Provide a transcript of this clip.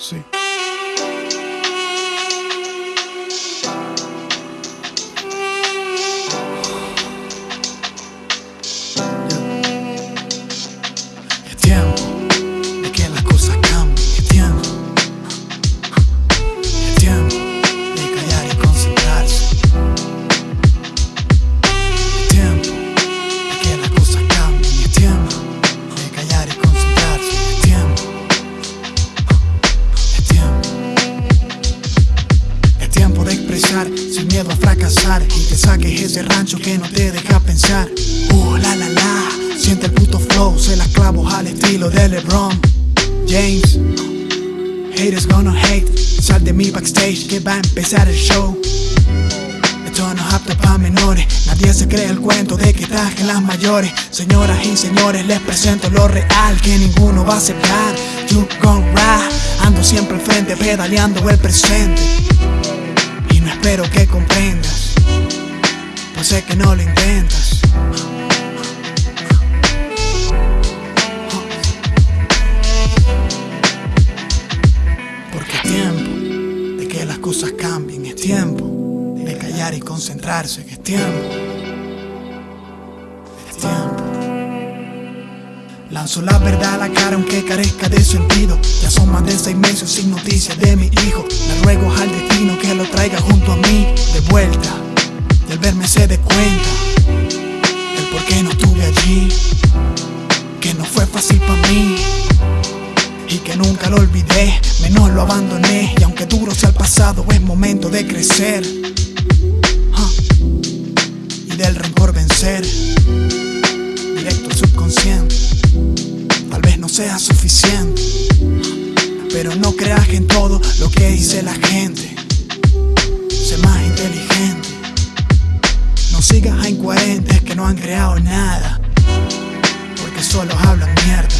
Sí. Fracasar y que saques ese rancho que no te deja pensar. Uh, la la la, siente el puto flow, se las clavo al estilo de LeBron James. Haters gonna hate, sal de mi backstage que va a empezar el show. Esto no es apto para menores, nadie se cree el cuento de que traje las mayores. Señoras y señores, les presento lo real que ninguno va a aceptar. You gon' ride, ando siempre al frente, pedaleando el presente. No espero que comprendas, pues sé que no lo intentas. Porque es tiempo de que las cosas cambien, es tiempo de callar y concentrarse, que es tiempo. Es tiempo. Lanzo la verdad a la cara aunque carezca de sentido. Ya son más de seis meses sin noticias de mi hijo. Le ruego al destino que lo traiga Y al verme se dé cuenta del por qué no estuve allí. Que no fue fácil para mí y que nunca lo olvidé, menos lo abandoné. Y aunque duro sea el pasado, es momento de crecer Ah. y del rencor vencer. Directo al subconsciente, tal vez no sea suficiente, pero no creas en todo lo que dice la gente. No sigas a incoherentes que no han creado nada, porque solo hablan mierda.